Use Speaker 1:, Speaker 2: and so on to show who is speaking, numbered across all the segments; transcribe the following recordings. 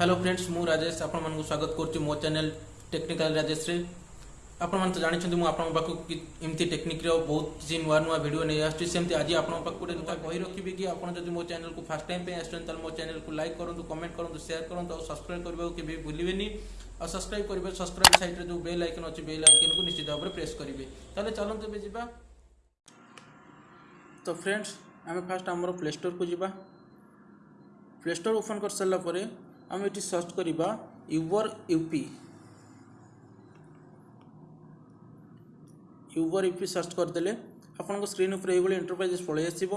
Speaker 1: hello friends ମୁଁ ରାଜେଶ ଆପଣମାନଙ୍କୁ ସ୍ୱାଗତ କରୁଛି ମୋ ଚ୍ୟାନେଲ୍ ଟେକ୍ନିକାଲ ରାଜେଶରେ ଆପଣମାନେ ତ ଜାଣିଛନ୍ତି ମୁଁ ଆପଣଙ୍କ ପାଖକୁ ଏମିତି ଟେକ୍ନିକ୍ର ବହୁତ କିଛି ନୂଆ ନୂଆ ଭିଡ଼ିଓ ନେଇ ଆସୁଛି ସେମିତି ଆଜି ଆପଣଙ୍କ ପାଖକୁ ଗୋଟେ ନୂଆ କହି ରଖିବି କି ଆପଣ ଯଦି ମୋ ଚ୍ୟାନେଲ୍କୁ ଫାର୍ଷ୍ଟ ଟାଇମ୍ ପାଇଁ ଆସିଛନ୍ତି ତାହେଲେ ମୋ ଚ୍ୟାନେଲ୍କୁ ଲାଇକ୍ କରନ୍ତୁ କମେଣ୍ଟ କରନ୍ତୁ ସେୟାର କରନ୍ତୁ ଆଉ ସବସ୍କ୍ରାଇବ୍ କରିବାକୁ କେବେ ଭୁଲିବେନି ଆଉ ସବସ୍କ୍ରାଇବ୍ କରିବେ ସବସ୍କ୍ରାଇବ୍ ସାଇଟ୍ରେ ଯେଉଁ ବେଲ୍ ଆଇକନ୍ ଅଛି ବେଲ୍ ଆଇକନ୍କୁ ନିଶ୍ଚିତ ଭାବରେ ପ୍ରେସ୍ କରିବେ ତାହେଲେ ଚାଲନ୍ତୁ ଏବେ ଯିବା ତ ଫ୍ରେଣ୍ଡସ୍ ଆମେ ଫାର୍ଷ୍ଟ ଆମର ପ୍ଲେ ଷ୍ଟୋର୍କୁ ଯିବା ପ୍ଲେ ଷ୍ଟୋର୍ ଓପନ୍ କରିସାରିଲା ପରେ ଆମେ ଏଠି ସର୍ଚ୍ଚ କରିବା ୟୁବର୍ ୟୁପି ୟୁବର୍ ୟୁପି ସର୍ଚ୍ଚ କରିଦେଲେ ଆପଣଙ୍କ ସ୍କ୍ରିନ୍ ଉପରେ ଏଇଭଳି ଏଣ୍ଟରପ୍ରାଇଜେସ୍ ପଳାଇ ଆସିବ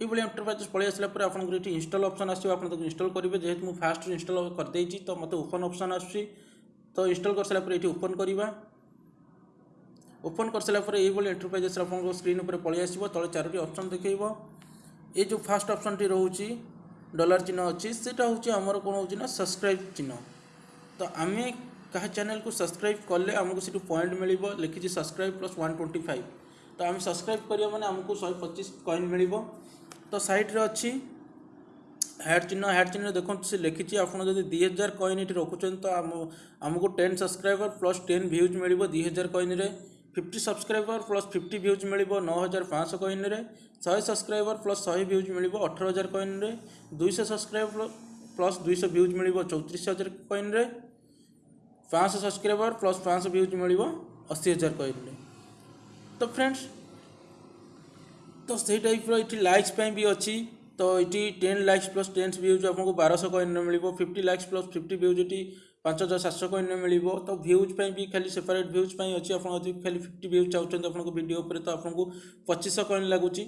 Speaker 1: ଏଇଭଳି ଏଣ୍ଟରପ୍ରାଇଜେସ୍ ପଳାଇ ଆସିଲା ପରେ ଆପଣଙ୍କର ଏଠି ଇନଷ୍ଟଲ୍ ଅପସନ୍ ଆସିବ ଆପଣ ତାକୁ ଇନଷ୍ଟଲ୍ କରିବେ ଯେହେତୁ ମୁଁ ଫାଷ୍ଟରୁ ଇନଷ୍ଟଲ୍ କରିଦେଇଛି ତ ମୋତେ ଓପନ୍ ଅପସନ୍ ଆସୁଛି ତ ଇନଷ୍ଟଲ୍ କରିସାରିଲା ପରେ ଏଠି ଓପନ୍ କରିବା ଓପନ୍ କରିସାରିଲା ପରେ ଏଇଭଳି ଏଣ୍ଟରପ୍ରାଇଜେସ୍ ଆପଣଙ୍କ ସ୍କ୍ରିନ୍ ଉପରେ ପଳାଇ ଆସିବ ତଳେ ଚାରୋଟି ଅପସନ୍ ଦେଖାଇବ ଏ ଯେଉଁ ଫାର୍ଷ୍ଟ ଅପସନ୍ଟି ରହୁଛି ডলার চিহ্ন ଅଛି ସେଇଟା ହେଉଛି ଆମର କ'ଣ ହେଉଛି ନା ସବସ୍କ୍ରାଇବ୍ ଚିହ୍ନ ତ ଆମେ କାହା ଚ୍ୟାନେଲ୍କୁ ସବସ୍କ୍ରାଇବ୍ କଲେ ଆମକୁ ସେଠୁ ପଏଣ୍ଟ ମିଳିବ ଲେଖିଛି subscribe plus one twenty five ତ ଆମେ ସବସ୍କ୍ରାଇବ୍ କରିବା ମାନେ ଆମକୁ ଶହେ ପଚିଶ କଏନ୍ ମିଳିବ ତ ସାଇଟ୍ରେ ଅଛି ହ୍ୟାଡ଼ ଚିହ୍ନ ହ୍ୟାଡ଼ ଚିହ୍ନରେ ଦେଖନ୍ତୁ ସେ ଲେଖିଛି ଆପଣ ଯଦି ଦୁଇ ହଜାର କଏନ୍ ଏଠି ରଖୁଛନ୍ତି ତ ଆମ ଆମକୁ ten subscriber plus ten views ମିଳିବ ଦୁଇ ହଜାର କଏନ୍ରେ fifty subscriber plus fifty views मिल नौ हजार पाँच सौ कइन शहे सब्सक्राइबर प्लस शहे भ्यूज मिल अठर हजार रे दुई सब्सक्राइबर प्लस दुई सौ भ्यूज मिल चौतीस हजार कइन पाँच सब्सक्राइबर प्लस पाँच भ्यूज मिल अशी हजार रे तो फ्रेंड्स तो सही टाइप रि लाइक्स भी अच्छी तो ये ten likes plus tens views आपको बारह सौ कइन मिल fifty likes plus fifty views पांच हजार सात सौ कॉन मिल तो भ्यूज पर भी खाली सेपरेट भ्यूज पर अच्छी आप खाली फिफ्टी भ्यूज चाहते आप भिडियो तो आपको पचीस कॉन लगुच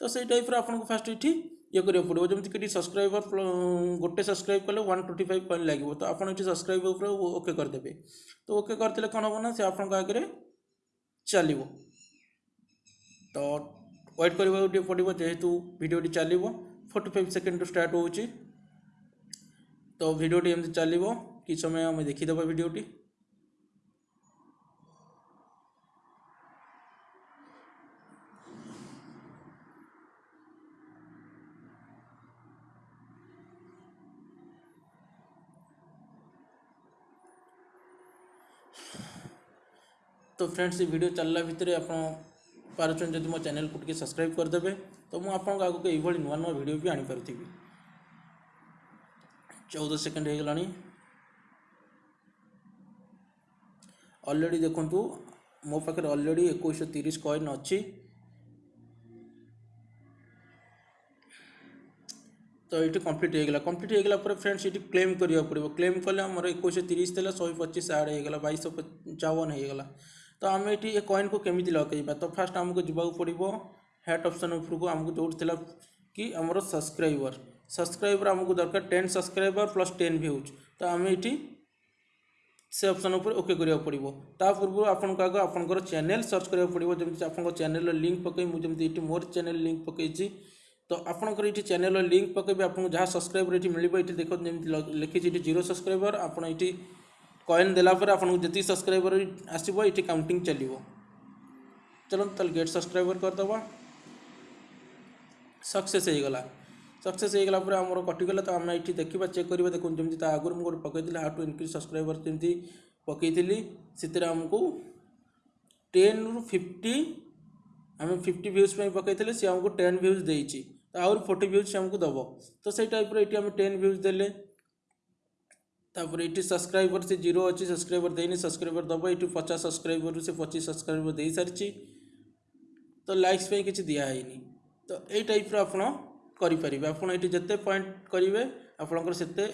Speaker 1: तो से टाइप आपको फास्ट ये ये पड़ो जमी सब्सक्राइबर गोटे सब्सक्राइब कले वन ट्वेंटी फाइव कॉन लगे तो आप सब्सक्राइब ओके करदे तो ओके कर आप आगे चलो तो व्वेट कर पड़ो जेहेतु भिडटी चलो फोर्टी फाइव सेकेंड रू स्टार्ट हो तो भिडटी एमती चलो कि समय ଆମେ ଦେଖିଦେବା भिडटी तो फ्रेंड्स तो ये भिड चलला भितर आप मो चेल को टी सब्सक्राइब करदे तो मुझे आपको आगे ये नुआ नुआ भिड भी आनीपरि चौदह सेकेंड हो गलानी ऑलरेडी देखूँ मो पाखे अलरेडी एक तीस कॉइन अच्छी तो ये कम्प्लीट होगा कम्प्लीट होगा फ्रेंड्स ये क्लेम करा पड़ा क्लेम कले आम एक तीस थी शहे पचीस आड होगा बैश पचावन हो गला तो आम ये कॉन को कमी लगे तो फास्ट आमको जवाब पड़ो हेड अप्सन उपरको आमको जो कि आम सब्सक्राइबर सब्सक्राइबर आमको दरकार ten subscriber plus ten views तो आम ये से अप्सन ओके पड़ो पूर्व आपको आप चेल सर्च करा पड़ो जमी आप चेल लिंक पक मोर चेल लिंक पकई तो आप चेल लिंक पक जहाँ सब्सक्राइबर ये मिले ये देखो जमी लिखी ये जीरो सब्सक्राइबर आपड़ कॉन देलापर आपत सब्सक्राइबर आसो ये काउंटिंग चलो चलो तेट सब्सक्राइबर करदे सक्से सक्सेस होगापुर कटिगला तो आम ये देखा चेक करा देखो जमी आगे मुझे पकईली हाउ टू इनक्रीज सब्सक्राइबर जमी पकईली से आमको टेन रु फिफ्टी आम फिफ्टी भ्यूज पकईले सी आमको टेन भ्यूज दे आहरी फोर्टी भ्यूज से आमको दब तो से टाइप रही आम टेन भ्यूज दे तापर ये सब्सक्राइबर से जीरो अच्छे सब्सक्राइबर देनी सब्सक्राइबर दब ये पचास सब्सक्राइबर से पचीस सब्सक्राइबर दे सारी तो लाइक्स किसी दिया है तो ये टाइप आपड़ କରିପାରିବେ ଆପଣ ଏଠି ଯେତେ ପଏଣ୍ଟ କରିବେ ଆପଣଙ୍କର ସେତେ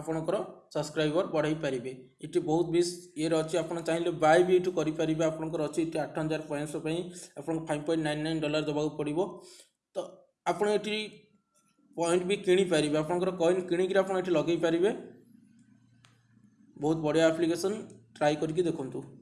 Speaker 1: ଆପଣଙ୍କର ସବସ୍କ୍ରାଇବର ବଢ଼ାଇ ପାରିବେ ଏଠି ବହୁତ ବି ଇଏରେ ଅଛି ଆପଣ ଚାହିଁଲେ ବାଏ ବି ଏଠୁ କରିପାରିବେ ଆପଣଙ୍କର ଅଛି ଏଠି ଆଠ ହଜାର ପାଞ୍ଚଶହ ପାଇଁ ଆପଣଙ୍କୁ five point nine nine dollar ଦେବାକୁ ପଡ଼ିବ ତ ଆପଣ ଏଠି ପଏଣ୍ଟ ବି କିଣିପାରିବେ ଆପଣଙ୍କର କଏନ୍ କିଣିକିରି ଆପଣ ଏଠି ଲଗାଇ ପାରିବେ ବହୁତ ବଢ଼ିଆ ଆପ୍ଲିକେସନ୍ ଟ୍ରାଏ କରିକି ଦେଖନ୍ତୁ